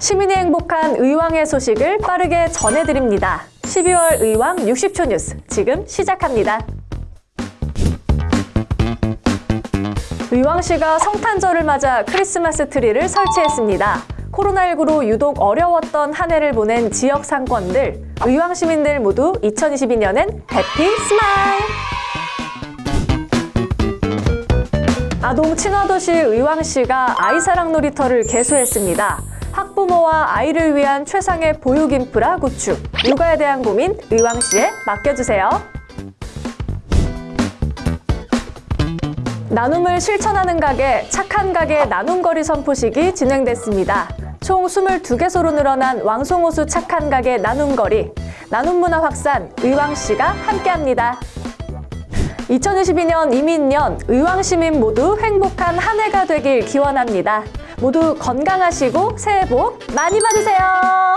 시민이 행복한 의왕의 소식을 빠르게 전해드립니다. 12월 의왕 60초 뉴스 지금 시작합니다. 의왕시가 성탄절을 맞아 크리스마스 트리를 설치했습니다. 코로나19로 유독 어려웠던 한 해를 보낸 지역 상권들, 의왕 시민들 모두 2022년엔 happy smile! 아동 친화도시 의왕시가 아이사랑 놀이터를 개소했습니다. 학부모와 아이를 위한 최상의 보육 인프라 구축, 육아에 대한 고민 의왕시에 맡겨주세요. 나눔을 실천하는 가게, 착한 가게 나눔거리 선포식이 진행됐습니다. 총 22개소로 늘어난 왕송호수 착한 가게 나눔거리, 나눔문화 확산 의왕시가 함께합니다. 2022년 이민년 의왕시민 모두 행복한 한 해가 되길 기원합니다. 모두 건강하시고 새해 복 많이 받으세요.